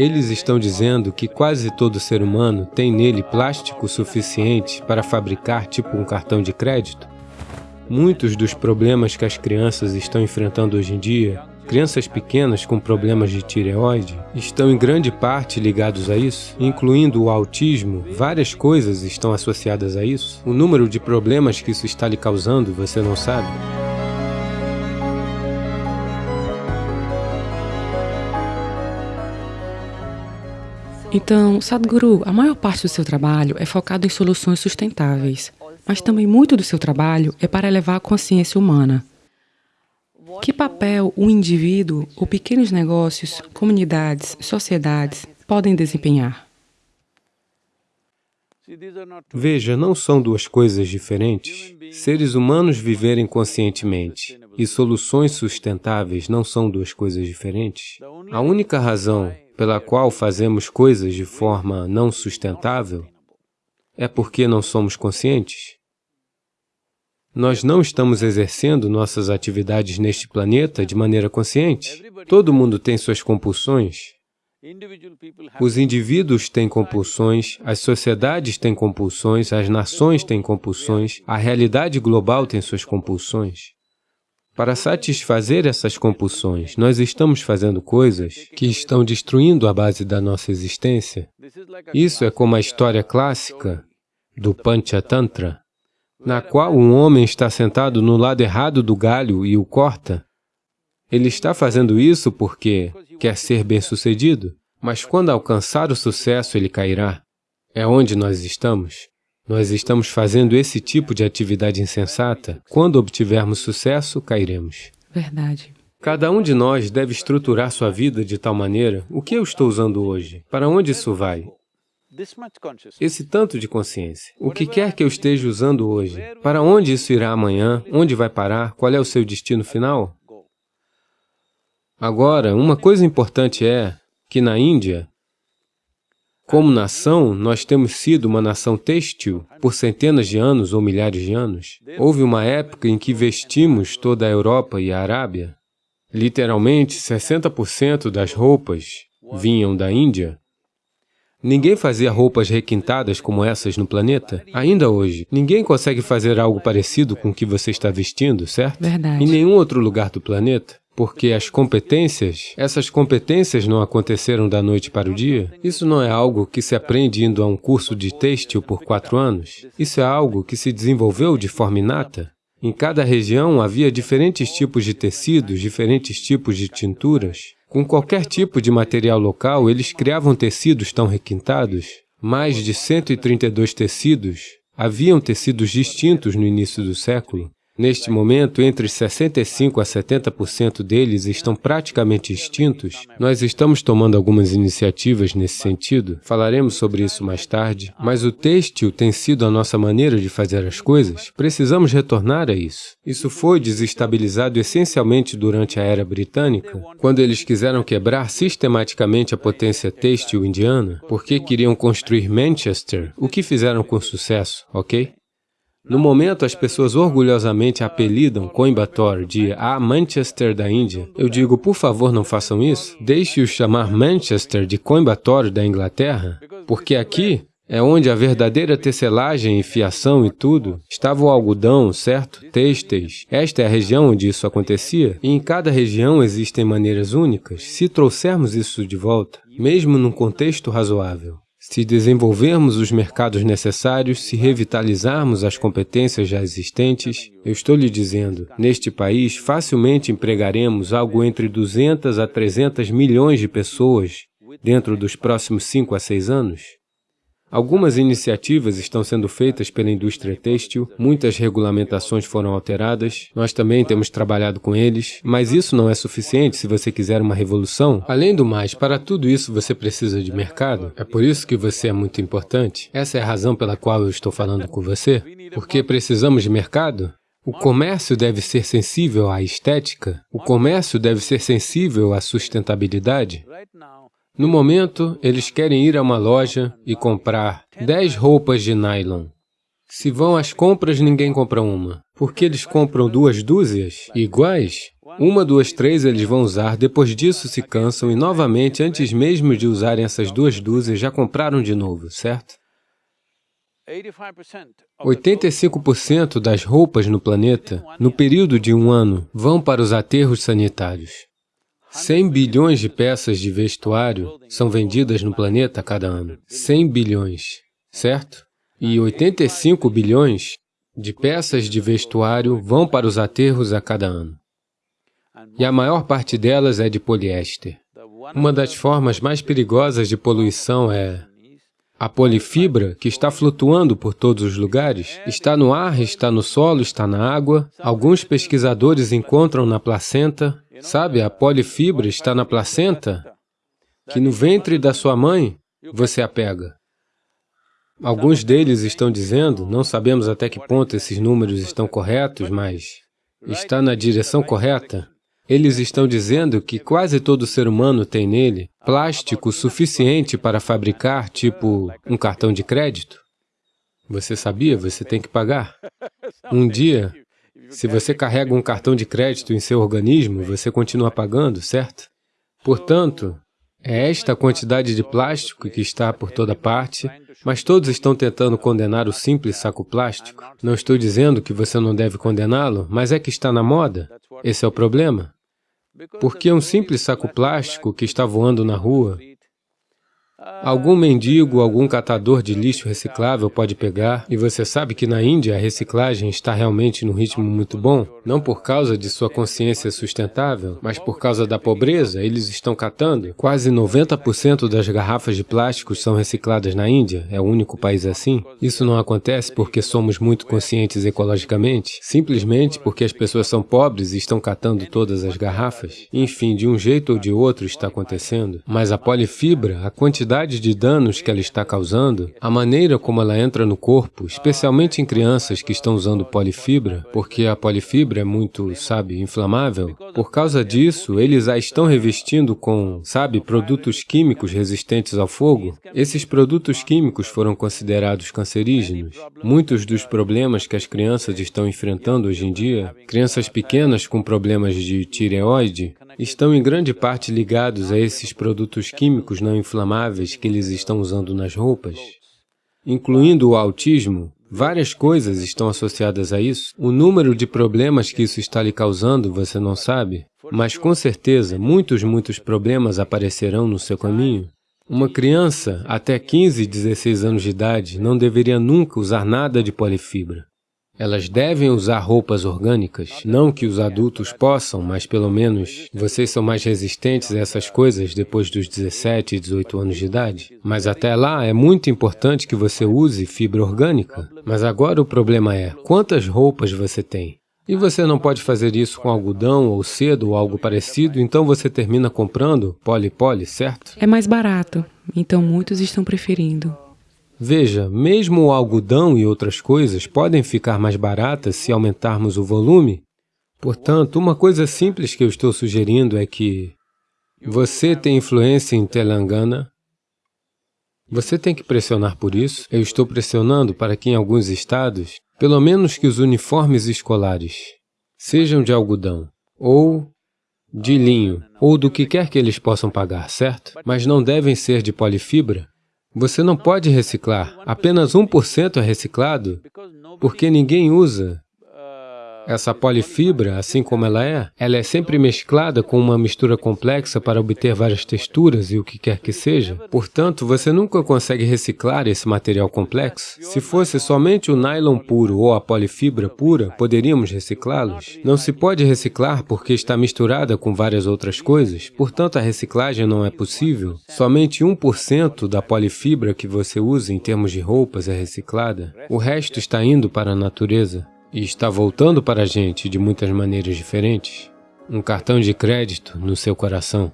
Eles estão dizendo que quase todo ser humano tem nele plástico suficiente para fabricar tipo um cartão de crédito. Muitos dos problemas que as crianças estão enfrentando hoje em dia, crianças pequenas com problemas de tireoide, estão em grande parte ligados a isso, incluindo o autismo, várias coisas estão associadas a isso. O número de problemas que isso está lhe causando, você não sabe? Então, Sadhguru, a maior parte do seu trabalho é focado em soluções sustentáveis, mas também muito do seu trabalho é para elevar a consciência humana. Que papel o indivíduo ou pequenos negócios, comunidades, sociedades podem desempenhar? Veja, não são duas coisas diferentes. Seres humanos viverem conscientemente e soluções sustentáveis não são duas coisas diferentes. A única razão pela qual fazemos coisas de forma não sustentável é porque não somos conscientes. Nós não estamos exercendo nossas atividades neste planeta de maneira consciente. Todo mundo tem suas compulsões. Os indivíduos têm compulsões, as sociedades têm compulsões, as nações têm compulsões, a realidade global tem suas compulsões. Para satisfazer essas compulsões, nós estamos fazendo coisas que estão destruindo a base da nossa existência. Isso é como a história clássica do Panchatantra, na qual um homem está sentado no lado errado do galho e o corta. Ele está fazendo isso porque quer ser bem-sucedido, mas quando alcançar o sucesso, ele cairá. É onde nós estamos. Nós estamos fazendo esse tipo de atividade insensata. Quando obtivermos sucesso, cairemos. Verdade. Cada um de nós deve estruturar sua vida de tal maneira, o que eu estou usando hoje? Para onde isso vai? Esse tanto de consciência. O que quer que eu esteja usando hoje? Para onde isso irá amanhã? Onde vai parar? Qual é o seu destino final? Agora, uma coisa importante é que na Índia, como nação, nós temos sido uma nação têxtil por centenas de anos ou milhares de anos. Houve uma época em que vestimos toda a Europa e a Arábia. Literalmente, 60% das roupas vinham da Índia. Ninguém fazia roupas requintadas como essas no planeta. Ainda hoje, ninguém consegue fazer algo parecido com o que você está vestindo, certo? Verdade. Em nenhum outro lugar do planeta porque as competências, essas competências não aconteceram da noite para o dia. Isso não é algo que se aprende indo a um curso de têxtil por quatro anos. Isso é algo que se desenvolveu de forma inata. Em cada região havia diferentes tipos de tecidos, diferentes tipos de tinturas. Com qualquer tipo de material local, eles criavam tecidos tão requintados. Mais de 132 tecidos. Haviam tecidos distintos no início do século. Neste momento, entre 65% a 70% deles estão praticamente extintos. Nós estamos tomando algumas iniciativas nesse sentido, falaremos sobre isso mais tarde, mas o têxtil tem sido a nossa maneira de fazer as coisas. Precisamos retornar a isso. Isso foi desestabilizado essencialmente durante a Era Britânica, quando eles quiseram quebrar sistematicamente a potência têxtil indiana, porque queriam construir Manchester, o que fizeram com sucesso, ok? No momento, as pessoas orgulhosamente apelidam Coimbatore de a Manchester da Índia. Eu digo, por favor, não façam isso. Deixe-os chamar Manchester de Coimbatore da Inglaterra, porque aqui é onde a verdadeira tecelagem e fiação e tudo, estava o algodão, certo? Têxteis. Esta é a região onde isso acontecia, e em cada região existem maneiras únicas, se trouxermos isso de volta, mesmo num contexto razoável. Se desenvolvermos os mercados necessários, se revitalizarmos as competências já existentes, eu estou lhe dizendo, neste país facilmente empregaremos algo entre 200 a 300 milhões de pessoas dentro dos próximos 5 a 6 anos. Algumas iniciativas estão sendo feitas pela indústria têxtil, muitas regulamentações foram alteradas, nós também temos trabalhado com eles, mas isso não é suficiente se você quiser uma revolução. Além do mais, para tudo isso você precisa de mercado, é por isso que você é muito importante. Essa é a razão pela qual eu estou falando com você, porque precisamos de mercado. O comércio deve ser sensível à estética, o comércio deve ser sensível à sustentabilidade. No momento, eles querem ir a uma loja e comprar 10 roupas de nylon. Se vão às compras, ninguém compra uma. Por que eles compram duas dúzias iguais? Uma, duas, três eles vão usar, depois disso se cansam e novamente, antes mesmo de usarem essas duas dúzias, já compraram de novo, certo? 85% das roupas no planeta, no período de um ano, vão para os aterros sanitários. 100 bilhões de peças de vestuário são vendidas no planeta a cada ano. 100 bilhões, certo? E 85 bilhões de peças de vestuário vão para os aterros a cada ano. E a maior parte delas é de poliéster. Uma das formas mais perigosas de poluição é a polifibra, que está flutuando por todos os lugares, está no ar, está no solo, está na água. Alguns pesquisadores encontram na placenta. Sabe, a polifibra está na placenta, que no ventre da sua mãe você a pega. Alguns deles estão dizendo, não sabemos até que ponto esses números estão corretos, mas está na direção correta, eles estão dizendo que quase todo ser humano tem nele plástico suficiente para fabricar, tipo, um cartão de crédito. Você sabia? Você tem que pagar. Um dia, se você carrega um cartão de crédito em seu organismo, você continua pagando, certo? Portanto, é esta quantidade de plástico que está por toda parte, mas todos estão tentando condenar o simples saco plástico. Não estou dizendo que você não deve condená-lo, mas é que está na moda. Esse é o problema. Porque um simples saco plástico que está voando na rua Algum mendigo, algum catador de lixo reciclável pode pegar, e você sabe que na Índia a reciclagem está realmente num ritmo muito bom, não por causa de sua consciência sustentável, mas por causa da pobreza, eles estão catando. Quase 90% das garrafas de plástico são recicladas na Índia, é o único país assim. Isso não acontece porque somos muito conscientes ecologicamente, simplesmente porque as pessoas são pobres e estão catando todas as garrafas. Enfim, de um jeito ou de outro está acontecendo. Mas a polifibra, a quantidade quantidade de danos que ela está causando, a maneira como ela entra no corpo, especialmente em crianças que estão usando polifibra, porque a polifibra é muito, sabe, inflamável, por causa disso, eles a estão revestindo com, sabe, produtos químicos resistentes ao fogo. Esses produtos químicos foram considerados cancerígenos. Muitos dos problemas que as crianças estão enfrentando hoje em dia, crianças pequenas com problemas de tireoide, estão em grande parte ligados a esses produtos químicos não inflamáveis que eles estão usando nas roupas. Incluindo o autismo, várias coisas estão associadas a isso. O número de problemas que isso está lhe causando, você não sabe, mas com certeza muitos, muitos problemas aparecerão no seu caminho. Uma criança até 15, 16 anos de idade não deveria nunca usar nada de polifibra. Elas devem usar roupas orgânicas, não que os adultos possam, mas pelo menos vocês são mais resistentes a essas coisas depois dos 17 e 18 anos de idade. Mas até lá é muito importante que você use fibra orgânica. Mas agora o problema é, quantas roupas você tem? E você não pode fazer isso com algodão ou cedo ou algo parecido, então você termina comprando poli-poli, certo? É mais barato, então muitos estão preferindo. Veja, mesmo o algodão e outras coisas podem ficar mais baratas se aumentarmos o volume. Portanto, uma coisa simples que eu estou sugerindo é que você tem influência em Telangana, você tem que pressionar por isso. Eu estou pressionando para que em alguns estados, pelo menos que os uniformes escolares sejam de algodão ou de linho, ou do que quer que eles possam pagar, certo? Mas não devem ser de polifibra, você não pode reciclar. Apenas 1% é reciclado porque ninguém usa. Essa polifibra, assim como ela é, ela é sempre mesclada com uma mistura complexa para obter várias texturas e o que quer que seja. Portanto, você nunca consegue reciclar esse material complexo. Se fosse somente o nylon puro ou a polifibra pura, poderíamos reciclá-los. Não se pode reciclar porque está misturada com várias outras coisas, portanto a reciclagem não é possível. Somente 1% da polifibra que você usa em termos de roupas é reciclada. O resto está indo para a natureza e está voltando para a gente de muitas maneiras diferentes, um cartão de crédito no seu coração.